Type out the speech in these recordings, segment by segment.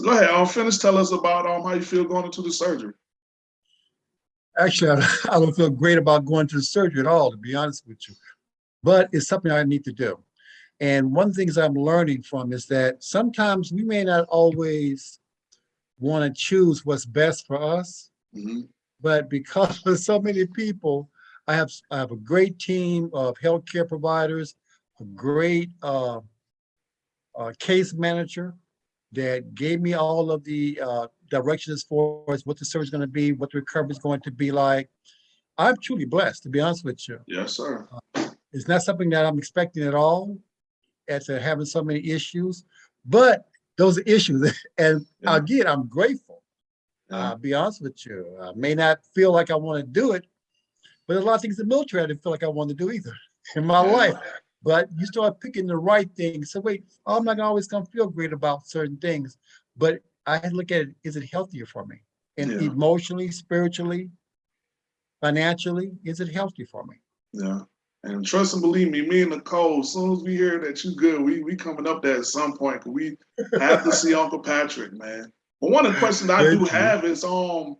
So go ahead, um, finish. Tell us about um how you feel going into the surgery. Actually, I, don't feel great about going to the surgery at all, to be honest with you. But it's something I need to do. And one of the things I'm learning from is that sometimes we may not always want to choose what's best for us, Mhm. but because of so many people, I have I have a great team of healthcare providers, a great uh, uh, case manager that gave me all of the uh, directions for us, what the surgery is going to be, what the recovery is going to be like. I'm truly blessed, to be honest with you. Yes, sir. It's not something that I'm expecting at all, after having so many issues, but those are issues. And Yeah. again, I'm grateful. Yeah. I'll be honest with you. I may not feel like I want to do it, but there's a lot of things in the military I didn't feel like I wanted to do either in my Yeah. life. But you start picking the right things. So wait, I'm not always gonna feel great about certain things, but I had to look at it, is it healthier for me? And Yeah. emotionally, spiritually, financially, is it healthy for me? Yeah. And trust and believe me, me and Nicole, as soon as we hear that you're good, we we coming up there at some point. we have to see Uncle Patrick, man. But one of the questions I do have is, um,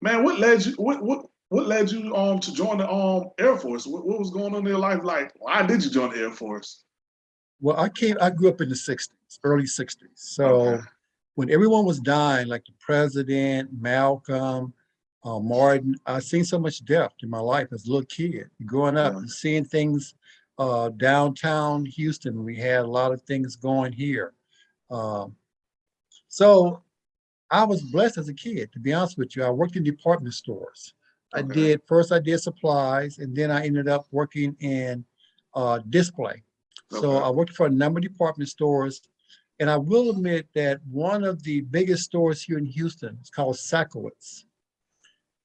man, what led you? What what what led you um to join the um Air Force? What, what was going on in your life? Like, why did you join the Air Force? Well, I came, I grew up in the sixties, early sixties. So Okay. when everyone was dying, like the president, Malcolm, uh, Martin, I seen so much death in my life as a little kid, growing up and seeing things uh, downtown Houston. We had a lot of things going here. Um, so I was blessed as a kid, to be honest with you. I worked in department stores. I Okay. did, first I did supplies and then I ended up working in uh, display. So I worked for a number of department stores. And I will admit that one of the biggest stores here in Houston is called Sakowitz.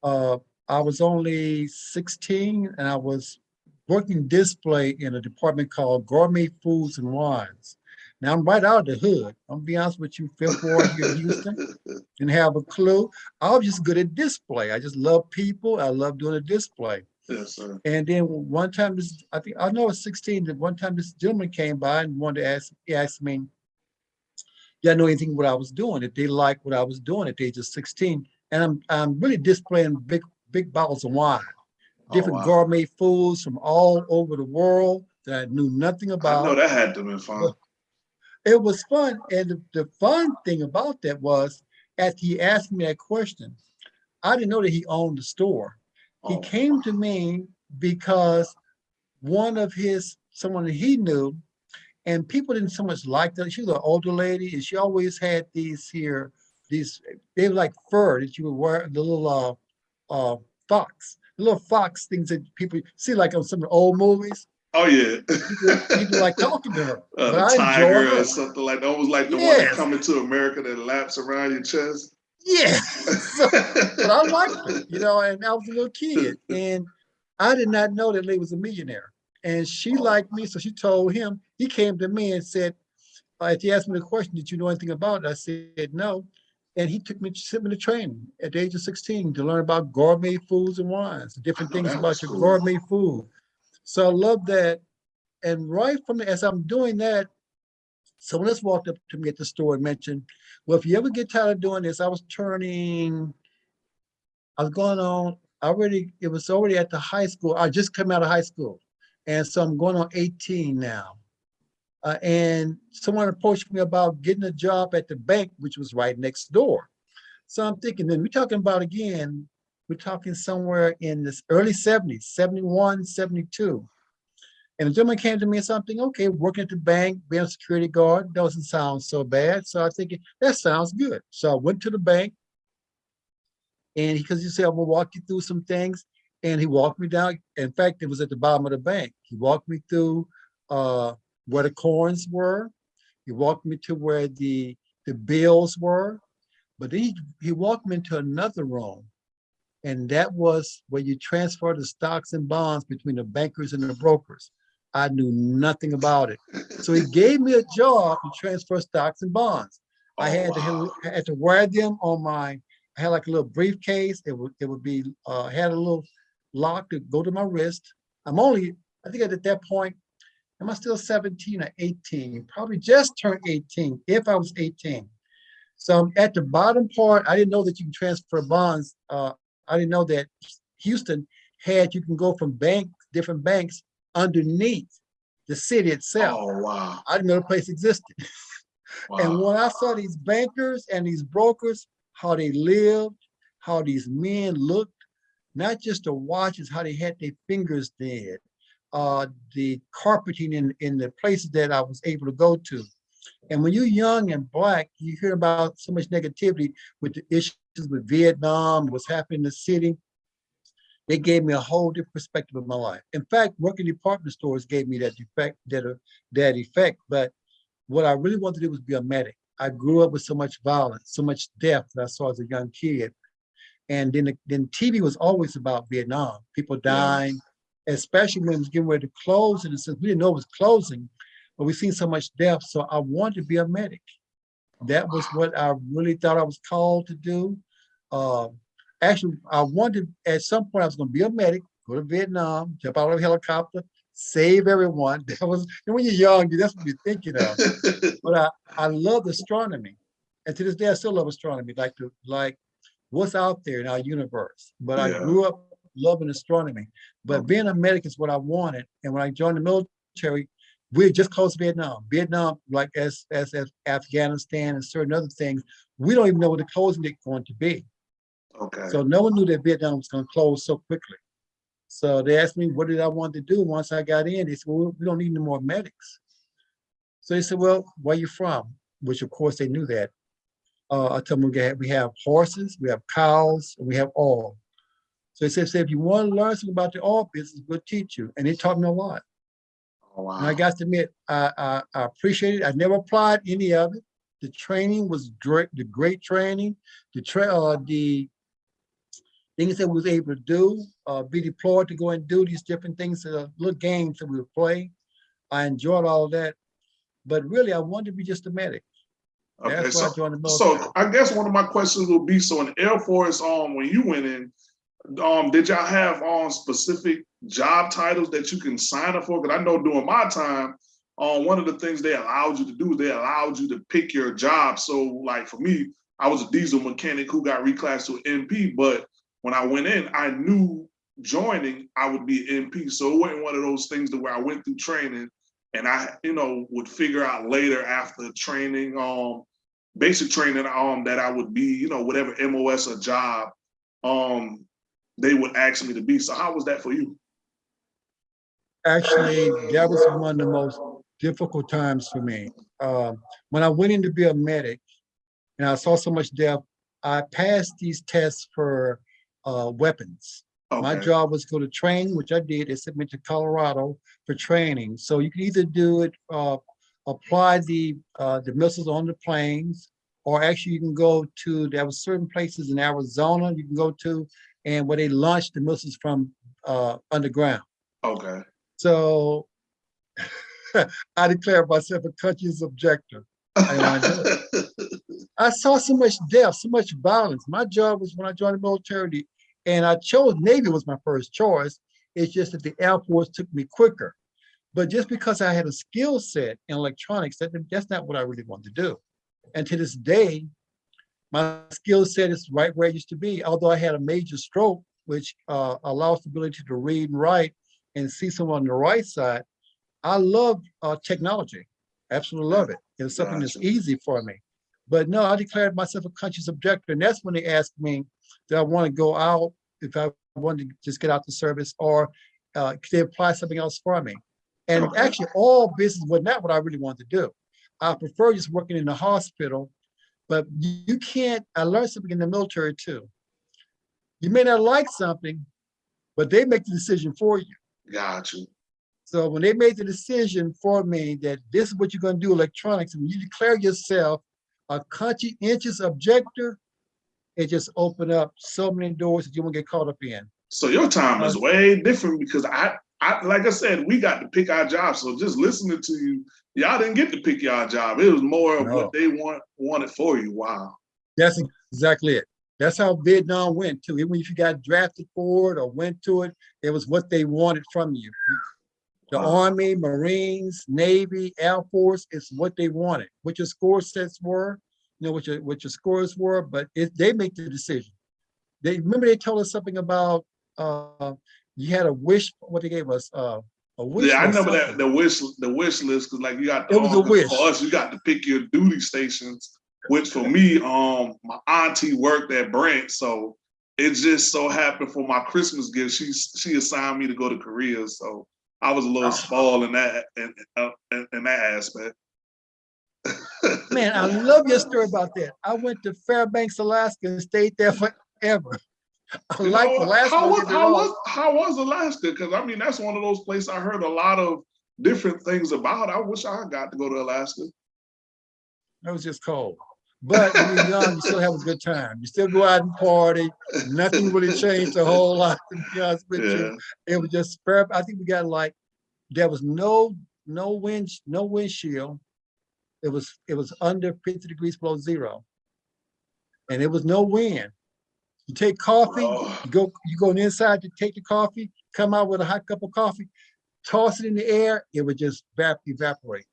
Uh, I was only 16 and I was working display in a department called Gourmet Foods and Wines. Now I'm right out of the hood. I'm gonna be honest with you, fifth ward here in Houston, didn't have a clue. I was just good at display. I just love people. I love doing a display. yes, sir. And then one time, this I think I know it's 16. That one time this gentleman came by and wanted to ask, he asked me, "Yeah, I know anything what I was doing? If they liked what I was doing at the age of 16, and I'm I'm really displaying big big bottles of wine, Oh, different wow. gourmet foods from all over the world that I knew nothing about. I know that had to be fun. It was fun, and the, the fun thing about that was, after he asked me that question, I didn't know that he owned the store. He Oh, came to me because one of his, someone that he knew, and people didn't so much like that. She was an older lady, and she always had these here, these, they were like fur that you would wear, the little uh, uh, fox, the little fox things that people see like on some old movies. Oh yeah. People, people like talking to her. Uh, but the I enjoy tiger her. or something like that. Almost like the one that coming to America that laps around your chest. Yeah. So- but I liked it, you know, and I was a little kid, and I did not know that lady was a millionaire. And she Oh. liked me, so she told him. He came to me and said, uh, if he asked me the question, did you know anything about it? I said no. And he took me, to sent me to training at the age of 16 to learn about gourmet foods and wines, different things about your cool. gourmet food. So I love that. And right from the, as I'm doing that, someone else walked up to me at the store and mentioned, well, if you ever get tired of doing this, I was turning, I was going on, I already, it was already at the high school. I just come out of high school. And so I'm going on 18 now. Uh, and someone approached me about getting a job at the bank, which was right next door. So I'm thinking, then we're talking about again, we're talking somewhere in this early 70s, 71, 72. And the gentleman came to me and something, okay, working at the bank, being a security guard, doesn't sound so bad. So I think that sounds good. So I went to the bank and because he said, I'm gonna walk you through some things. And he walked me down. In fact, it was at the bottom of the bank. He walked me through uh, where the coins were. He walked me to where the, the bills were. But then he, he walked me into another room. And that was where you transfer the stocks and bonds between the bankers and the brokers. I knew nothing about it. So he gave me a job to transfer stocks and bonds. I Oh, had to, wow. I had to wear them on my, I had like a little briefcase. It would, it would be, uh, had a little lock to go to my wrist. I'm only, I think at that point, am I still 17 or 18? Probably just turned 18, if I was 18. So at the bottom part, I didn't know that you can transfer bonds. Uh, I didn't know that Houston had, you can go from bank, different banks underneath the city itself. Oh, wow. I didn't know the place existed. And when I saw these bankers and these brokers, how they lived, how these men looked, not just the watches, how they had their fingers dead, uh, the carpeting in, in the places that I was able to go to. And when you're young and black, you hear about so much negativity with the issues with Vietnam, what's happening in the city. It gave me a whole different perspective of my life. In fact, working in department stores gave me that effect, that, uh, that effect. But what I really wanted to do was be a medic. I grew up with so much violence, so much death that I saw as a young kid. And then, then TV was always about Vietnam, people dying, especially when it was getting ready to close. And since we didn't know it was closing, but we've seen so much death. So I wanted to be a medic. That was what I really thought I was called to do. Uh, actually, I wanted, at some point, I was gonna be a medic, go to Vietnam, jump out of a helicopter, save everyone. That was, and when you're young, that's what you're thinking of. But I, I love astronomy. And to this day, I still love astronomy, like to, like what's out there in our universe. But I grew up loving astronomy. But being a medic is what I wanted. And when I joined the military, we had just closed Vietnam. Vietnam, like as, as, as Afghanistan and certain other things, we don't even know what the closing date going to be. okay. So no one knew that Vietnam was gonna close so quickly. So they asked me, what did I want to do once I got in? They said, well, we don't need any more medics. So they said, well, where you from? Which of course they knew that. Uh, I told them we have, we have horses, we have cows, and we have oil. So they said, "So if you want to learn something about the oil business, we'll teach you. And they taught me a lot. Oh, wow. And I got to admit, I, I, I appreciate it. I never applied any of it. The training was great, the great training, the tra uh, the things that we was able to do, uh, be deployed to go and do these different things, uh, little games that we would play. I enjoyed all of that, but really I wanted to be just a medic. Okay, That's why I so, joined the military. so I guess one of my questions will be, so in Air Force, um, when you went in, um, did y'all have, um, specific job titles that you can sign up for? Cause I know during my time, um, one of the things they allowed you to do is they allowed you to pick your job. So like for me, I was a diesel mechanic who got reclassed to MP, but when I went in, I knew joining, I would be MP. So it wasn't one of those things to where I went through training and I, you know, would figure out later after training, um, basic training, um, that I would be, you know, whatever MOS or job, um, they would ask me to be. So how was that for you? Actually, that was one of the most difficult times for me. Um, when I went in to be a medic and I saw so much death, I passed these tests for uh, weapons. My job was to go to train, which I did. They sent me to Colorado for training. So you can either do it, uh, apply the, uh, the missiles on the planes, or actually you can go to, there were certain places in Arizona you can go to, and where they launched the missiles from, uh, underground. okay, So I declare myself a conscious objector. I I saw so much death, so much violence. My job was when I joined the military, and I chose Navy was my first choice. It's just that the Air Force took me quicker. But just because I had a skill set in electronics, that, that's not what I really wanted to do. And to this day, my skill set is right where it used to be. Although I had a major stroke, which uh, allows the ability to read and write and see someone on the right side, I love uh, technology. Absolutely love it. It's something that's easy for me. But no, I declared myself a conscious objector. And that's when they asked me, do I want to go out, if I wanted to just get out the service, or uh, could they apply something else for me? And actually, all business was not what I really wanted to do. I prefer just working in the hospital, but you can't, I learned something in the military too. You may not like something, but they make the decision for you. got you. So when they made the decision for me that this is what you're gonna do electronics, and you declare yourself a conscientious objector, it just opened up so many doors that you won't get caught up in. So your time is uh, way different because I, I, like I said, we got to pick our job. So just listening to you, y'all didn't get to pick your job. It was more of No. what they want wanted for you. Wow. That's exactly it. That's how Vietnam went too. Even if you got drafted for it or went to it, it was what they wanted from you. The Wow. Army, Marines, Navy, Air Force, it's what they wanted. What your score sets were, know, what your, what your scores were, but it, they make the decision. They, remember they told us something about, uh, you had a wish, what they gave us, uh, a wish. Yeah, I remember that, the wish, the wish list, cause like you got. It was a um, wish. For us, you got to pick your duty stations, which for me, um, my auntie worked at Brent, so it just so happened for my Christmas gift, she, she assigned me to go to Korea, so I was a little Oh. spoiled in that, in, in, in that aspect. Man, I love your story about that. I went to Fairbanks, Alaska and stayed there forever. I You like know, Alaska. How was, how was, how was Alaska? Cause I mean, that's one of those places I heard a lot of different things about. I wish I got to go to Alaska. It was just cold. But when you're young, you still have a good time. You still go out and party. Nothing really changed a whole lot, to be honest with Yeah, you. It was just fair. I think we got like, there was no, no wind, no windshield. It was, it was under fifty degrees below zero. And there was no wind. You take coffee, Oh. you go, you go inside to take the coffee, come out with a hot cup of coffee, toss it in the air, it would just evap- evaporate.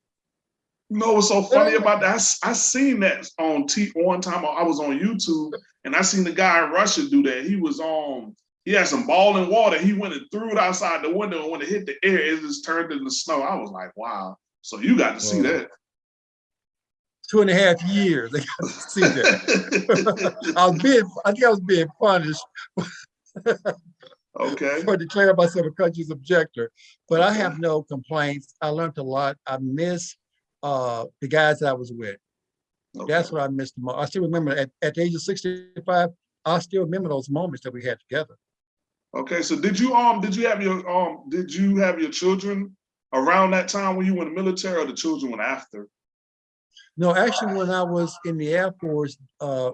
You know what's so funny oh. about that? I, I seen that on T one time. I was on YouTube and I seen the guy in Russia do that. He was on. He had some ball in water. He went and threw it outside the window, and when it hit the air, it just turned into snow. I was like, "Wow!" So you got to see Wow. that. Two and a half years, I got to see that. I was being, I think I was being punished okay. for declaring myself a country's objector, but I have no complaints. I learned a lot. I miss uh, the guys that I was with. That's what I missed the most. I still remember at, at the age of 65, I still remember those moments that we had together. Okay. So did you um did you have your um did you have your children around that time when you were in the military, or the children went after? No, actually, when I was in the Air Force, uh,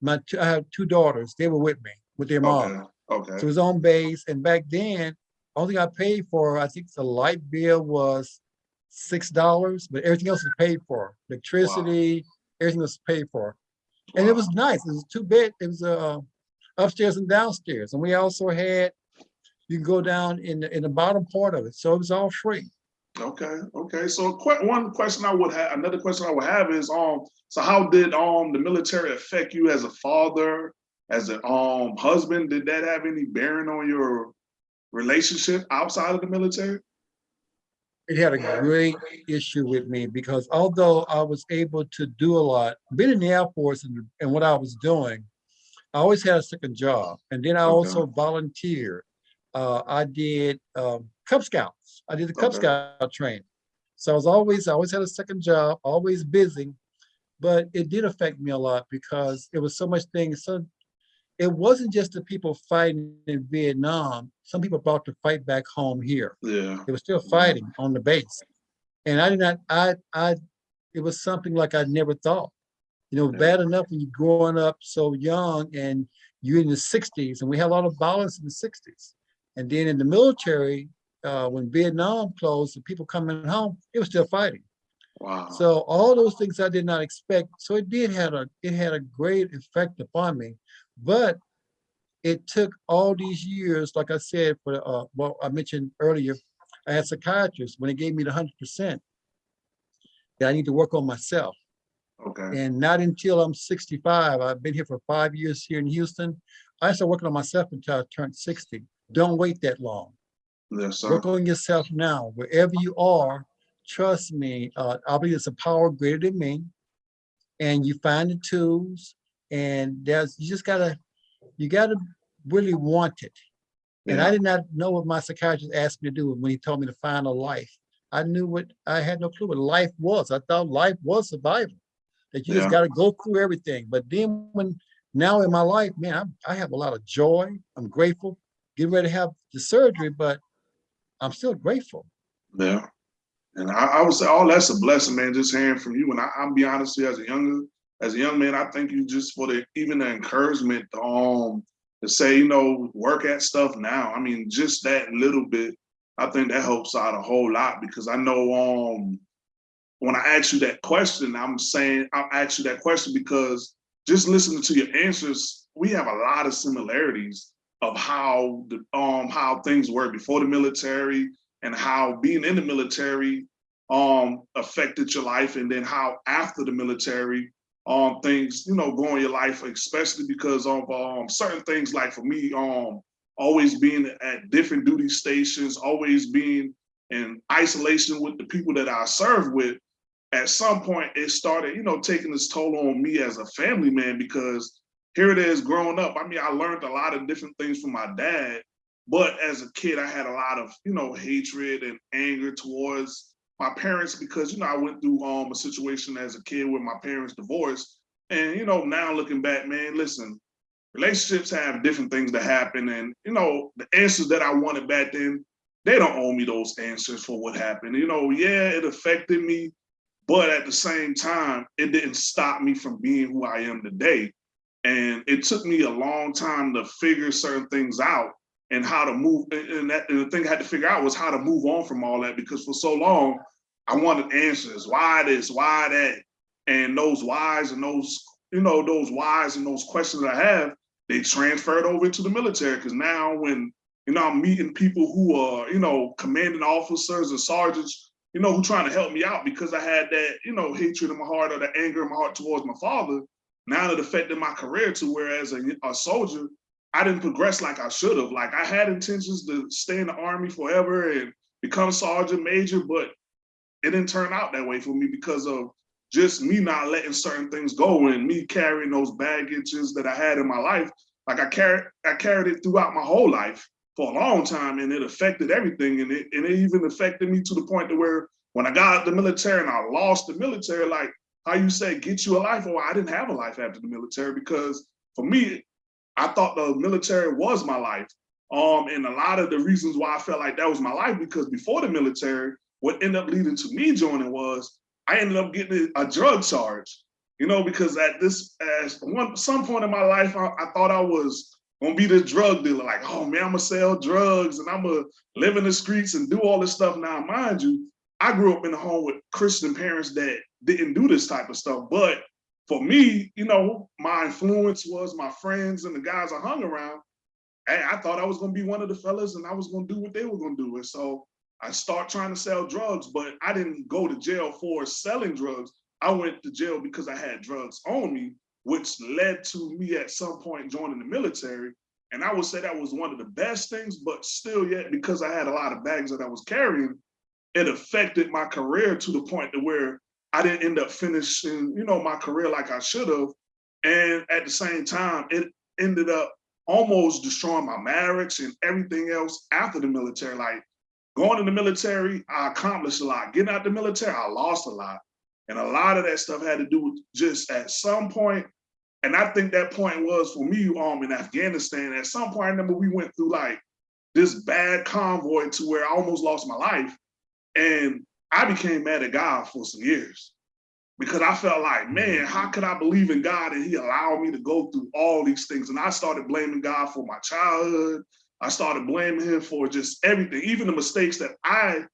my, two- I had two daughters, they were with me, with their mom. Okay. Okay. So it was on base, and back then, only thing I paid for, I think the light bill was six dollars, but everything else was paid for. Electricity, everything was paid for. And it was nice. It was two bed, it was uh upstairs and downstairs. And we also had, you can go down in the, in the bottom part of it. So it was all free. Okay, okay. So que- one question I would have, another question I would have is, um, so how did um the military affect you as a father, as a um husband? Did that have any bearing on your relationship outside of the military? it had a great issue with me because although I was able to do a lot, being in the Air Force and, and what I was doing, I always had a second job. And then I Okay. also volunteered. Uh, I did um, Cub Scouts. I did the Cub Okay. Scout training. So I was always, I always had a second job, always busy. But it did affect me a lot because it was so much things. So it wasn't just the people fighting in Vietnam. Some people brought the fight back home here Yeah, they were still fighting on the base. And I did not, I, I, it was something like I never thought. You know, Yeah. bad enough when you're growing up so young and you're in the sixties and we had a lot of violence in the sixties. And then in the military, uh, when Vietnam closed and people coming home, it was still fighting. wow. So all those things I did not expect. So it did had a, it had a great effect upon me. But it took all these years, like I said, for, uh, well, I mentioned earlier, I had psychiatrists when they gave me the hundred percent. That I need to work on myself. Okay, And not until I'm sixty-five, I've been here for five years here in Houston. I started working on myself until I turned sixty. Don't wait that long yes, sir. work on yourself now. Wherever you are trust me uh i believe it's a power greater than me. And you find the tools and there's you just gotta you gotta really want it. And i did not know what my psychiatrist asked me to do when he told me to find a life. I knew what i had no clue what life was. I thought life was survival that you Yeah. just got to go through everything. But then when now in my life man I'm, i have a lot of joy. I'm grateful getting ready to have the surgery but i'm still grateful yeah. And I, I would say, oh, that's a blessing, man. Just hearing from you. And I, I'll be honest you, as a younger, as a young man, I thank you just for the even the encouragement, um, to say, you know, work at stuff now. I mean, just that little bit, I think that helps out a whole lot because I know um when I ask you that question, I'm saying I'll ask you that question because just listening to your answers, we have a lot of similarities of how the um how things were before the military and how being in the military um affected your life. And then how after the military um things, you know, go in your life, especially because of um certain things like for me, um always being at different duty stations, always being in isolation with the people that I serve with, at some point it started, you know, taking its toll on me as a family man because here it is growing up. I mean, I learned a lot of different things from my dad, but as a kid, I had a lot of, you know, hatred and anger towards my parents because, you know, I went through um, a situation as a kid with my parents divorced. And, you know, now looking back, man, listen, relationships have different things that happen. And, you know, the answers that I wanted back then, they don't owe me those answers for what happened. You know, yeah, it affected me, but at the same time, it didn't stop me from being who I am today. And it took me a long time to figure certain things out and how to move. And, that, and the thing I had to figure out was how to move on from all that because for so long, I wanted answers. Why this? Why that? And those whys and those, you know, those whys and those questions I have, they transferred over to the military. Because now when, you know, I'm meeting people who are, you know, commanding officers and sergeants, you know, who trying to help me out because I had that, you know, hatred in my heart or the anger in my heart towards my father. Now it affected my career to whereas a, a soldier, I didn't progress like I should have. Like I had intentions to stay in the army forever and become sergeant major, but it didn't turn out that way for me because of just me not letting certain things go and me carrying those baggages that I had in my life. Like I carried, I carried it throughout my whole life for a long time and it affected everything. And it, and it even affected me to the point to where when I got out the military and I lost the military, like how you say, get you a life. Well, I didn't have a life after the military because for me, I thought the military was my life. Um, and a lot of the reasons why I felt like that was my life because before the military, what ended up leading to me joining was I ended up getting a drug charge, you know, because at this, at one some point in my life, I, I thought I was gonna be the drug dealer, like, oh man, I'm gonna sell drugs and I'm gonna live in the streets and do all this stuff. Now, mind you, I grew up in a home with Christian parents that didn't do this type of stuff. But for me, you know, my influence was my friends and the guys I hung around. And I thought I was gonna be one of the fellas and I was gonna do what they were gonna do. And so I start trying to sell drugs, but I didn't go to jail for selling drugs. I went to jail because I had drugs on me, which led to me at some point joining the military. And I would say that was one of the best things, but still yet, because I had a lot of bags that I was carrying, it affected my career to the point to where I didn't end up finishing, you know, my career like I should have. And at the same time, it ended up almost destroying my marriage and everything else after the military. Like Going in the military, I accomplished a lot. Getting out the military, I lost a lot. And a lot of that stuff had to do with just at some point, and I think that point was for me um in Afghanistan. At some point, I remember we went through like this bad convoy to where I almost lost my life. And I became mad at God for some years because I felt like, man, mm-hmm. how could I believe in God and he allowed me to go through all these things? And I started blaming God for my childhood. I started blaming him for just everything, even the mistakes that I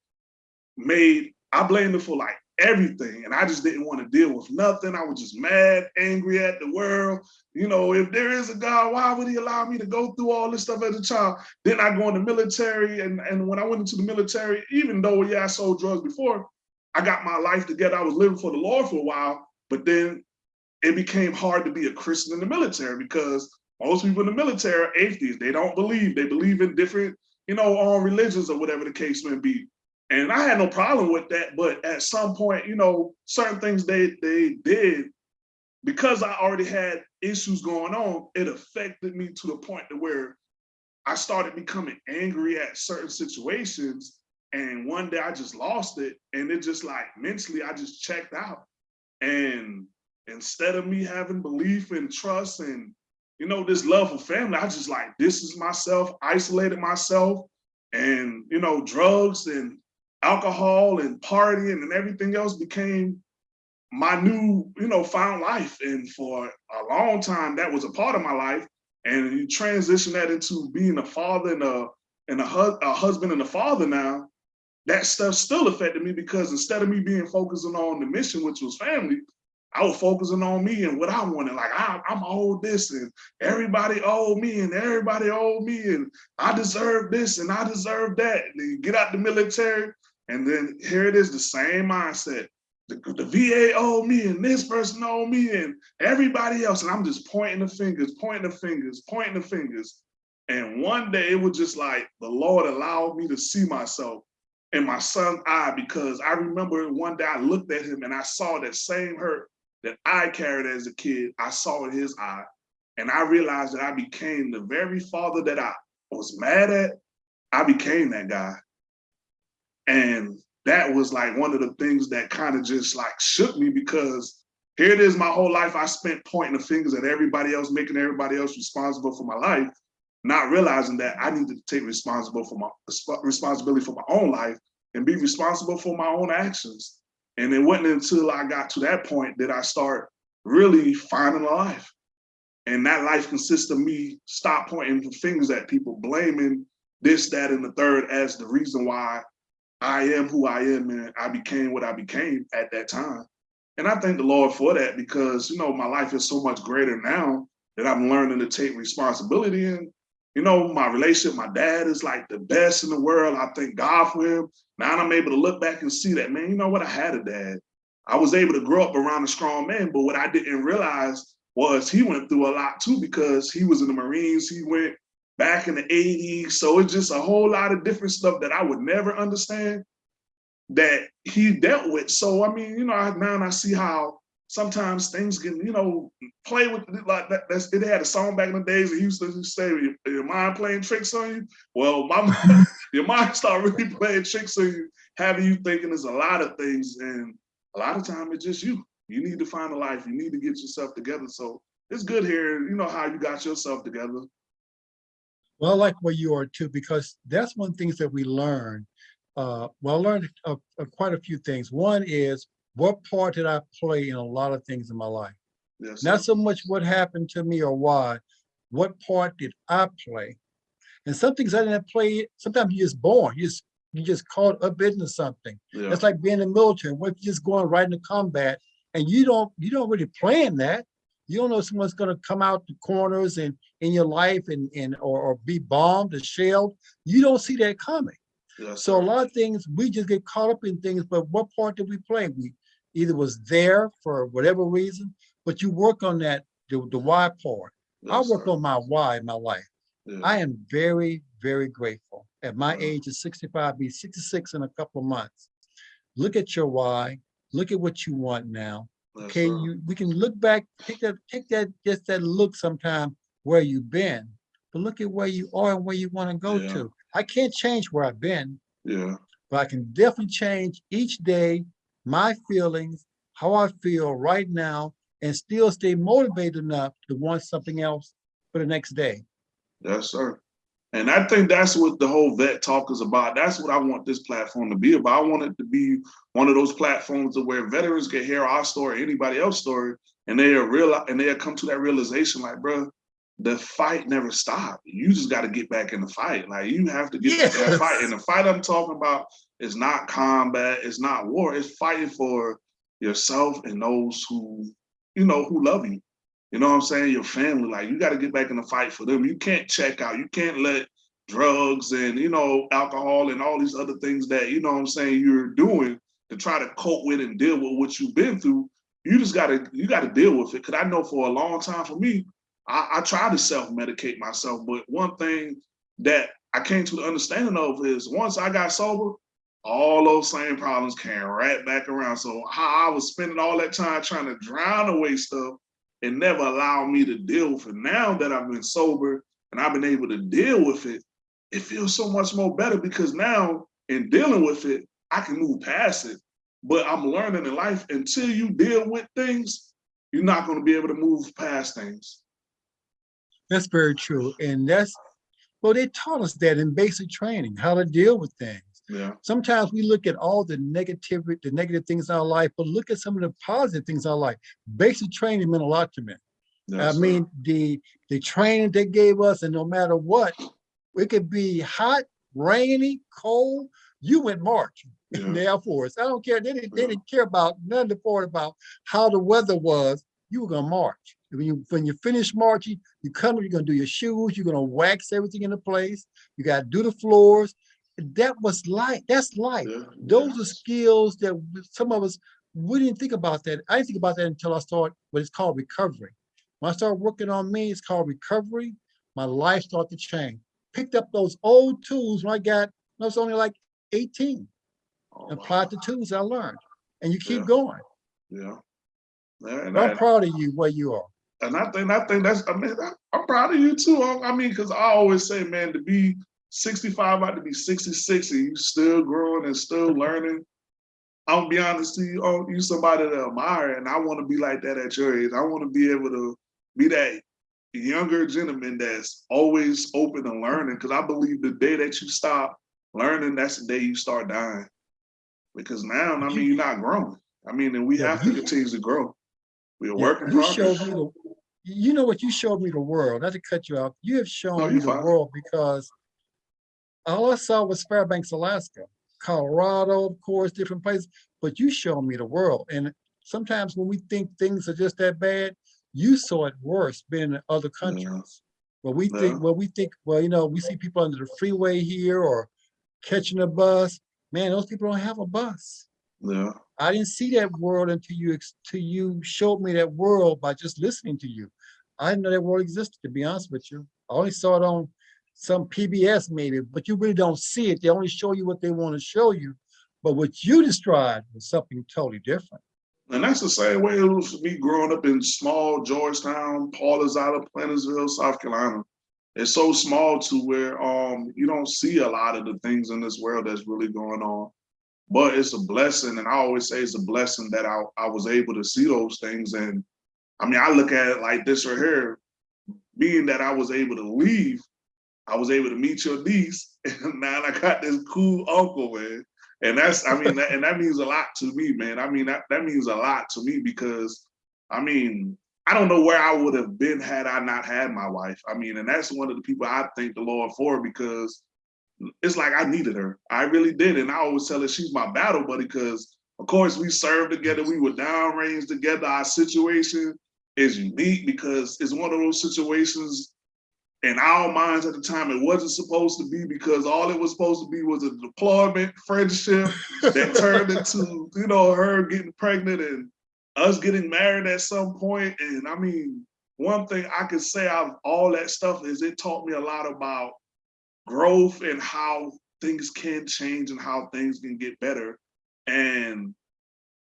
made. I blamed him for like everything. And I just didn't want to deal with nothing. I was just mad, angry at the world. You know, if there is a God, why would he allow me to go through all this stuff as a child? Then I go in the military. And, and when I went into the military, even though, yeah, I sold drugs before, I got my life together. I was living for the Lord for a while, but then it became hard to be a Christian in the military because most people in the military are atheists. They don't believe. They believe in different, you know, um, religions or whatever the case may be. And I had no problem with that. But at some point, you know, certain things they they did because I already had issues going on, it affected me to the point to where I started becoming angry at certain situations. And one day I just lost it. And it just like mentally, I just checked out. And instead of me having belief and trust and you know, this love for family, I just like distanced myself, isolated myself, and you know, drugs and alcohol and partying and everything else became my new, you know, found life. And for a long time, that was a part of my life. And you transition that into being a father and a and a, a husband and a father now, that stuff still affected me because instead of me being focusing on the mission, which was family, I was focusing on me and what I wanted. Like I, I'm owed this, and everybody owed me, and everybody owed me, and I deserve this, and I deserve that. And you get out the military, and then here it is, the same mindset. the, the VA owed me and this person owed me and everybody else. And I'm just pointing the fingers, pointing the fingers, pointing the fingers. And one day it was just like the Lord allowed me to see myself in my son's eye because I remember one day I looked at him and I saw that same hurt that I carried as a kid. I saw in his eye. And I realized that I became the very father that I was mad at. I became that guy. And that was like one of the things that kind of just like shook me because here it is my whole life I spent pointing the fingers at everybody else, making everybody else responsible for my life, not realizing that I needed to take responsible for my responsibility for my own life and be responsible for my own actions. And it wasn't until I got to that point that I start really finding a life. And that life consists of me stop pointing the fingers at people, blaming this, that, and the third as the reason why I am who I am and I became what I became at that time. And I thank the Lord for that because, you know, my life is so much greater now that I'm learning to take responsibility. And, you know, my relationship, my dad is like the best in the world. I thank God for him. Now I'm able to look back and see that, man, you know what? I had a dad. I was able to grow up around a strong man, but what I didn't realize was he went through a lot too because he was in the Marines. He went back in the 80s. So it's just a whole lot of different stuff that I would never understand that he dealt with. So, I mean, you know, now I see how sometimes things can, you know, play with it like that. That's, it had a song back in the days that he used to say, your, your mind playing tricks on you. Well, my your mind start really playing tricks on you, having you thinking there's a lot of things. And a lot of time it's just you. You need to find a life. You need to get yourself together. So it's good here, you know, how you got yourself together. Well, I like where you are too, because that's one of the things that we learn. Uh, well, I learned uh, quite a few things. One is what part did I play in a lot of things in my life? Yes, Not so much what happened to me or why, what part did I play? And some things I didn't play, sometimes you're just born, you just, you just caught up into something. yeah. It's like being in the military, what if you're just going right into combat and you don't, you don't really plan that. You don't know someone's gonna come out the corners and in your life and, and, or, or be bombed or shelled. You don't see that coming. yes, So a lot of things, we just get caught up in things, but what part did we play? We either was there for whatever reason, but you work on that, the, the why part. I work sir. on my why in my life. I am very, very grateful. At my age of 65, be 66 in a couple of months. Look at your why, look at what you want now. Okay, you we can look back, take that, take that, just that look sometime where you've been, but look at where you are and where you want to go Yeah. to. I can't change where I've been, Yeah. but I can definitely change each day my feelings, how I feel right now, and still stay motivated enough to want something else for the next day. Yes, sir. And I think that's what the whole vet talk is about. That's what I want this platform to be about. I want it to be one of those platforms where veterans can hear our story, anybody else's story, and they realize and they'll come to that realization, like, bro, the fight never stopped. You just got to get back in the fight. Like you have to get back in the fight. And the fight I'm talking about is not combat, it's not war, it's fighting for yourself and those who, you know, who love you. You know what I'm saying? Your family, like you got to get back in the fight for them. You can't check out. You can't let drugs and you know alcohol and all these other things that you know what I'm saying you're doing to try to cope with and deal with what you've been through. You just gotta you gotta deal with it. Cause I know for a long time for me, I, I try to self-medicate myself, but one thing that I came to the understanding of is once I got sober, all those same problems came right back around. So how I was spending all that time trying to drown away stuff and never allow me to deal with it. Now that I've been sober and I've been able to deal with it, it feels so much more better because now in dealing with it, I can move past it. But I'm learning in life until you deal with things, you're not going to be able to move past things. That's very true. And that's, well, they taught us that in basic training, how to deal with things. Yeah, Sometimes we look at all the negativity, the negative things in our life, but look at some of the positive things in our life. Basic training meant a lot to me. yes, I sir. mean, the, the training they gave us, and no matter what, it could be hot, rainy, cold, you went marching in Yeah. the Air Force. I don't care, they didn't, they didn't care about, none of the part about how the weather was, you were gonna march. When you, when you finish marching, you come, you're gonna do your shoes, you're gonna wax everything into place, you gotta do the floors. That was life, that's life. Yeah, Those yeah. are skills that some of us we didn't think about that. I didn't think about that until I started what it's called recovery. When I started working on me, it's called recovery. My life started to change. Picked up those old tools when I got, I was only like 18, Oh, and wow. applied the tools I learned. And you keep Yeah. going. Yeah. And, I'm I, proud of you where you are. and I think I think that's I mean I, I'm proud of you too. I, I mean, because I always say, man, to be 65, about to be 66, and you still growing and still learning. I'll be honest to you, oh, you somebody to admire, and I want to be like that at your age. I want to be able to be that younger gentleman that's always open and learning. Because I believe the day that you stop learning, that's the day you start dying. Because now, I mean, you're not growing. I mean, and we Yeah, have to continue to grow. We're Yeah, working you showed progress. me the, you know what, you showed me the world, not to cut you off. You have No, shown me you're the fine. world because all I saw was Fairbanks, Alaska, Colorado, of course, different places, but you showed me the world. And sometimes when we think things are just that bad, you saw it worse being in other countries. Where we Yeah. think, well, we think, well, you know, we see people under the freeway here or catching a bus. Man, those people don't have a bus. Yeah. I didn't see that world until you till you showed me that world by just listening to you. I didn't know that world existed, to be honest with you. I only saw it on some PBS maybe, but you really don't see it. They only show you what they want to show you. But what you described was something totally different. And that's the same way it was for me growing up in small Georgetown, Paul is out of Plantersville, South Carolina. It's so small to where um you don't see a lot of the things in this world that's really going on. But it's a blessing, and I always say it's a blessing that I, I was able to see those things. And I mean, I look at it like this right here, being that I was able to leave, I was able to meet your niece, and now I got this cool uncle, man. And that's, I mean, that, and that means a lot to me, man. I mean, that, that means a lot to me because, I mean, I don't know where I would have been had I not had my wife. I mean, and that's one of the people I thank the Lord for because it's like I needed her. I really did. And I always tell her she's my battle buddy because, of course, we served together. We were downrange together. Our situation is unique because it's one of those situations in our minds at the time it wasn't supposed to be because all it was supposed to be was a deployment friendship that turned into you know her getting pregnant and us getting married at some point. and i mean one thing i can say out of all that stuff is it taught me a lot about growth and how things can change and how things can get better and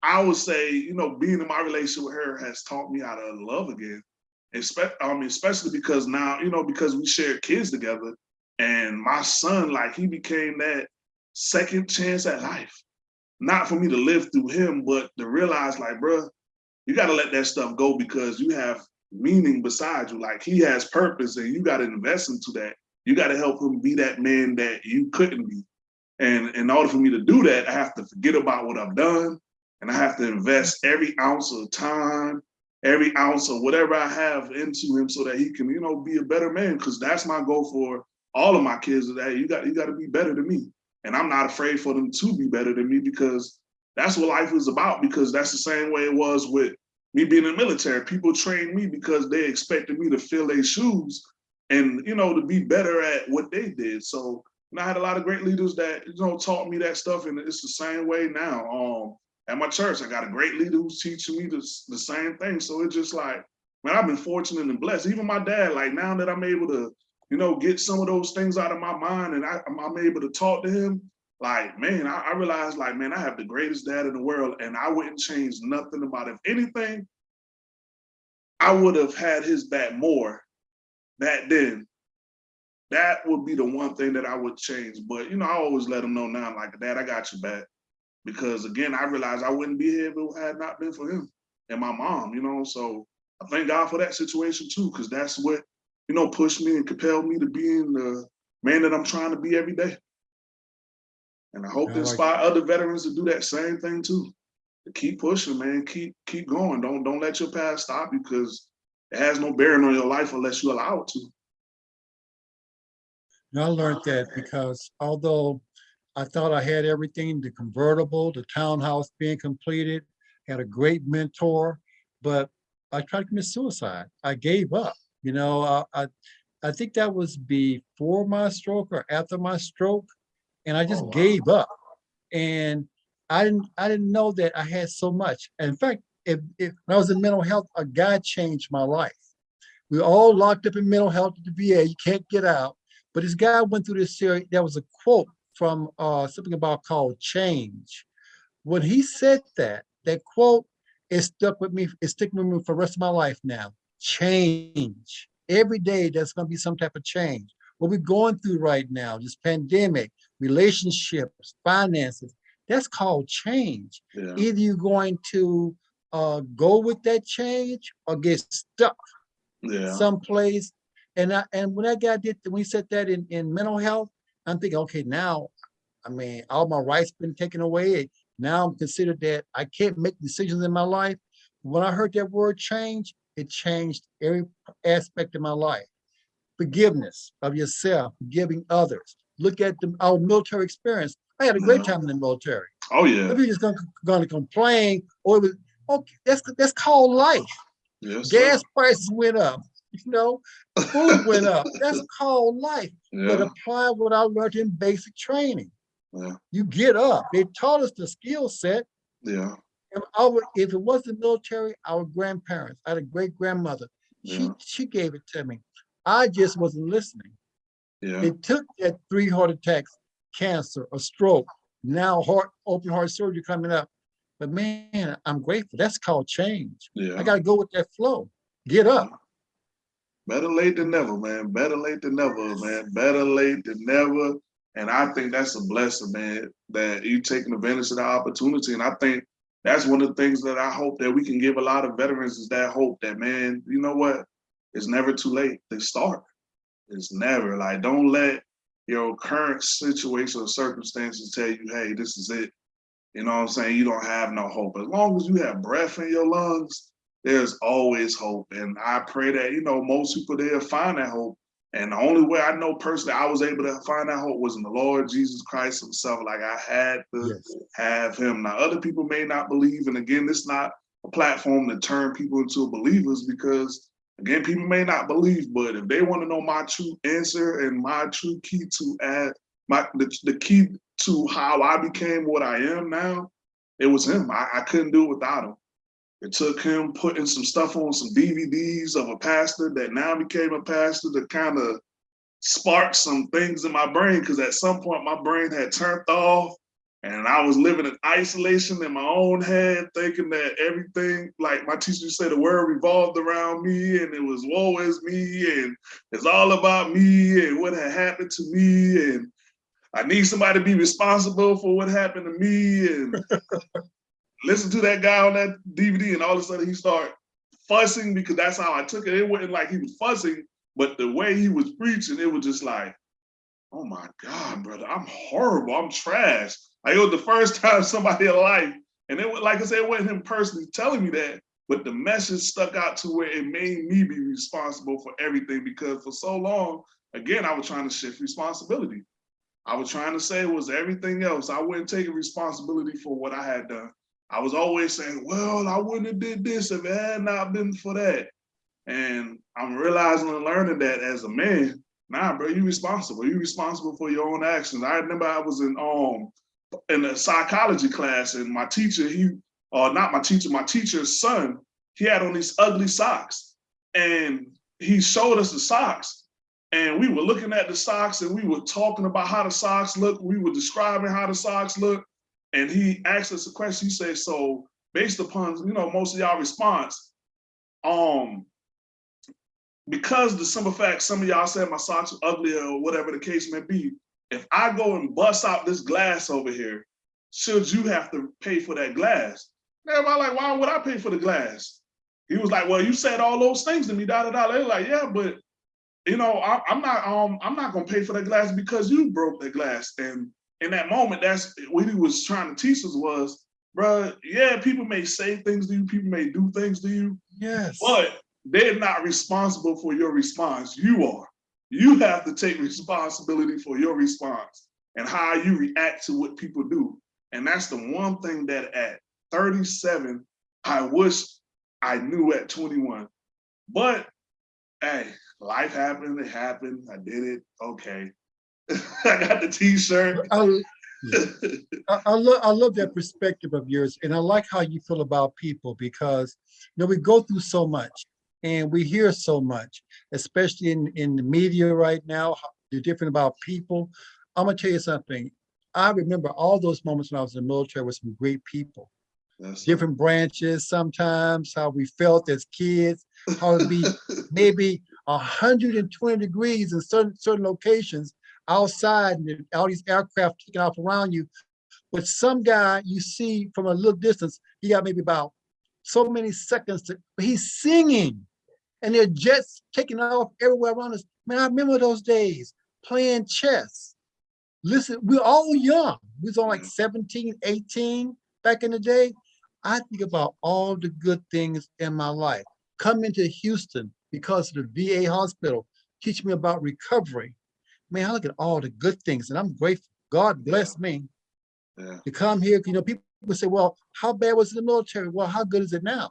i would say you know being in my relationship with her has taught me how to love again Mean, especially because now, you know, because we share kids together, and my son, like, he became that second chance at life. Not for me to live through him, but to realize, like, bruh, you got to let that stuff go because you have meaning beside you. Like, he has purpose, and you got to invest into that. You got to help him be that man that you couldn't be. And in order for me to do that, I have to forget about what I've done, and I have to invest every ounce of time every ounce of whatever I have into him so that he can, you know, be a better man. Cause that's my goal for all of my kids today. You got you got to be better than me. And I'm not afraid for them to be better than me because that's what life is about. Because that's the same way it was with me being in the military. People trained me because they expected me to fill their shoes and you know to be better at what they did. So and I had a lot of great leaders that you know taught me that stuff, and it's the same way now. Um, at my church, I got a great leader who's teaching me the, the same thing. So it's just like, man, I've been fortunate and blessed. Even my dad, like now that I'm able to, you know, get some of those things out of my mind and I, I'm, I'm able to talk to him, like, man, I, I realized like, man, I have the greatest dad in the world and I wouldn't change nothing about it. If anything, I would have had his back more back then. That would be the one thing that I would change. But, you know, I always let him know now, like, dad, I got you back because again, I realized I wouldn't be here if it had not been for him and my mom, you know. So I thank God for that situation too, because that's what, you know, pushed me and compelled me to being the man that I'm trying to be every day. And I hope I to like inspire other veterans to do that same thing too. To keep pushing, man. Keep keep going. Don't don't let your past stop you because it has no bearing on your life unless you allow it to. And I learned that because although I thought I had everything, the convertible, the townhouse being completed, had a great mentor, but I tried to commit suicide. I gave up, you know, I, I, I think that was before my stroke or after my stroke. And I just Oh, wow. gave up. And I didn't, I didn't know that I had so much. In fact, if, if, when I was in mental health, a guy changed my life. We were all locked up in mental health at the VA, you can't get out. But this guy went through this series, there was a quote from uh, something about called change. When he said that, that quote is stuck with me, it's sticking with me for the rest of my life now. Change. Every day there's gonna be some type of change. What we're going through right now, this pandemic, relationships, finances, that's called change. Yeah, Either you're going to uh, go with that change or get stuck yeah, someplace. And I, and when that guy did, when he said that in, in mental health, I'm thinking, okay, now, I mean, all my rights been taken away. Now I'm considered that I can't make decisions in my life. When I heard that word change, it changed every aspect of my life. Forgiveness of yourself, forgiving others. Look at the, our military experience. I had a great mm-hmm. time in the military. oh, yeah, If you're just gonna, gonna complain, or it was, okay, that's, that's called life. yes, sir. Gas prices went up, you know, food went up. That's called life. But apply what I learned in basic training. yeah, You get up. They taught us the skill set. yeah, And our, if it was the military, our grandparents, I had a great grandmother. She, Yeah. she gave it to me. I just wasn't listening. yeah, They took that three heart attacks, cancer, a stroke, now heart, open heart surgery coming up. But man, I'm grateful. That's called change. Yeah. I gotta go with that flow. Get up. Better late than never, man. Better late than never, man. Better late than never. And I think that's a blessing, man, that you taking advantage of the opportunity. And I think that's one of the things that I hope that we can give a lot of veterans is that hope that, man, you know what? It's never too late to start. It's never like, don't let your current situation or circumstances tell you, hey, this is it. You know what I'm saying? You don't have no hope. As long as you have breath in your lungs, there's always hope. And I pray that, you know, most people there find that hope. And the only way I know personally I was able to find that hope was in the Lord Jesus Christ himself. Like I had to Yes. have him. Now, other people may not believe. And again, it's not a platform to turn people into believers because, again, people may not believe. But if they want to know my true answer and my true key to add, my the, the key to how I became what I am now, it was him. I, I couldn't do it without him. It took him putting some stuff on some DVDs of a pastor that now became a pastor to kind of spark some things in my brain because at some point my brain had turned off and I was living in isolation in my own head, thinking that everything, like my teacher said, the world revolved around me and it was woe is me and it's all about me and what had happened to me and I need somebody to be responsible for what happened to me and listen to that guy on that DVD and all of a sudden he started fussing because that's how I took it. It wasn't like he was fussing, but the way he was preaching, it was just like, oh my God, brother, I'm horrible. I'm trash. Like it was the first time somebody alive, and it was like I said, it wasn't him personally telling me that, but the message stuck out to where it made me be responsible for everything because for so long, again, I was trying to shift responsibility. I was trying to say it was everything else. I wasn't taking responsibility for what I had done. I was always saying, well, I wouldn't have did this if it had not been for that. And I'm realizing and learning that as a man, nah, bro, you're responsible. You're responsible for your own actions. I remember I was in um in a psychology class and my teacher, he or not my teacher, my teacher's son, he had on these ugly socks. And he showed us the socks. And we were looking at the socks and we were talking about how the socks look. We were describing how the socks look. And he asked us a question. He said, so based upon, you know, most of y'all response, um, because the simple fact some of y'all said my socks are ugly or whatever the case may be, if I go and bust out this glass over here, should you have to pay for that glass? Everybody like, why would I pay for the glass? He was like, well, you said all those things to me, da da da. They're like, yeah, but you know, I, I'm not um I'm not gonna pay for that glass because you broke the glass. And in that moment, that's what he was trying to teach us was, bro, yeah, people may say things to you, people may do things to you, Yes. but they're not responsible for your response. You are. You have to take responsibility for your response and how you react to what people do. And that's the one thing that at 37, I wish I knew at 21. But hey, life happened, it happened, I did it, okay. I got the t-shirt. I, I, I love I love that perspective of yours, and I like how you feel about people because you know we go through so much and we hear so much, especially in in the media right now. They're different about people. I'm gonna tell you something. I remember all those moments when I was in the military with some great people, different branches. Sometimes how we felt as kids, how it'd be maybe 120 degrees in certain certain locations outside and all these aircraft taking off around you. But some guy you see from a little distance, he got maybe about so many seconds to, but he's singing and they're jets taking off everywhere around us. Man, I remember those days playing chess. Listen, we're all young. We was on like mm-hmm. 17, 18 back in the day. I think about all the good things in my life. Coming to Houston because of the VA hospital, teach me about recovery. Man, I look at all the good things and I'm grateful. God bless me Yeah, to come here. You know, people say, well, how bad was it in the military? Well, how good is it now?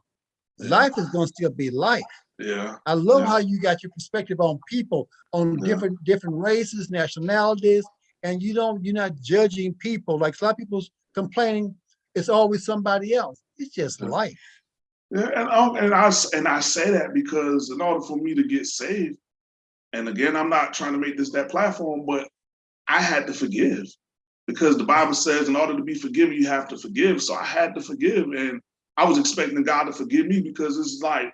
Yeah. Life is going to still be life. yeah, I love Yeah. how you got your perspective on people, on Yeah. different different races, nationalities, and you don't you're not judging people. Like a lot of people's complaining, it's always somebody else. It's just Yeah. life. yeah, and um, and I and I say that because in order for me to get saved, and again, I'm not trying to make this that platform, but I had to forgive because the Bible says in order to be forgiven, you have to forgive. So I had to forgive, and I was expecting God to forgive me because it's like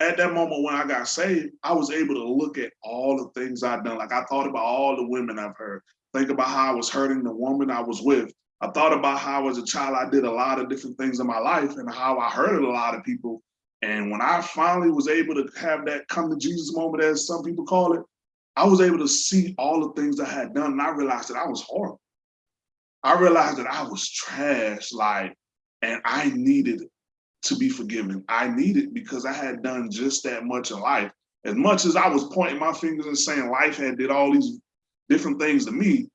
at that moment when I got saved, I was able to look at all the things I'd done. Like I thought about all the women I've hurt. Think about how I was hurting the woman I was with. I thought about how as a child I did a lot of different things in my life and how I hurted a lot of people. And when I finally was able to have that come to Jesus moment, as some people call it, I was able to see all the things I had done, and I realized that I was horrible. I realized that I was trash, like, and I needed to be forgiven. I needed because I had done just that much in life. As much as I was pointing my fingers and saying life had did all these different things to me,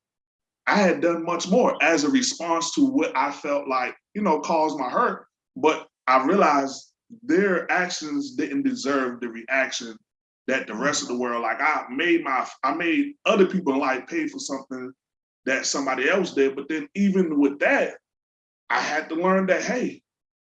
I had done much more as a response to what I felt like, you know, caused my hurt. But I realized their actions didn't deserve the reaction that the rest of the world, like I made my, I made other people in life pay for something that somebody else did. But then even with that, I had to learn that, hey,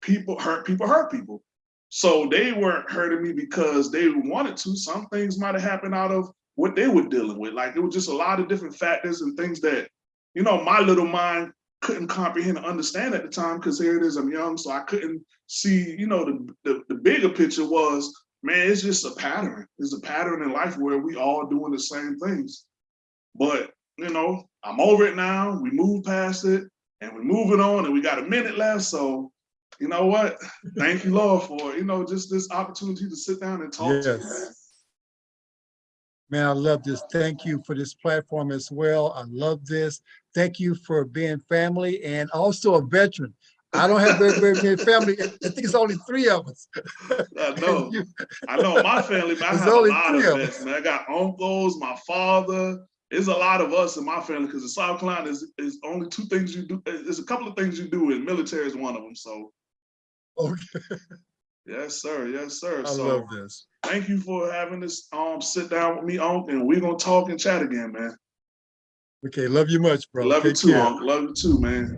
people hurt people hurt people. So they weren't hurting me because they wanted to. Some things might have happened out of what they were dealing with. Like it was just a lot of different factors and things that, you know, my little mind couldn't comprehend and understand at the time because here it is, I'm young, so I couldn't see, you know, the, the, the bigger picture was, man, it's just a pattern. It's a pattern in life where we all doing the same things. But, you know, I'm over it now. We moved past it and we're moving on and we got a minute left. So, you know what? Thank you, Lord, for, you know, just this opportunity to sit down and talk to you, man. Yes. Man, I love this. Thank you for this platform as well. I love this. Thank you for being family and also a veteran. I don't have very, very many family. I think it's only three of us. I know. You- I know my family. I have a only lot three of of us. man. I got uncles, my father. There's a lot of us in my family because in South Carolina is is only two things you do. There's a couple of things you do, and military is one of them. So Okay, yes, sir. Yes, sir. I so love this. thank you for having this um sit down with me, Unc, and we're gonna talk and chat again, man. Okay, love you much, bro. Love you too, care. Unc. Love you too, man.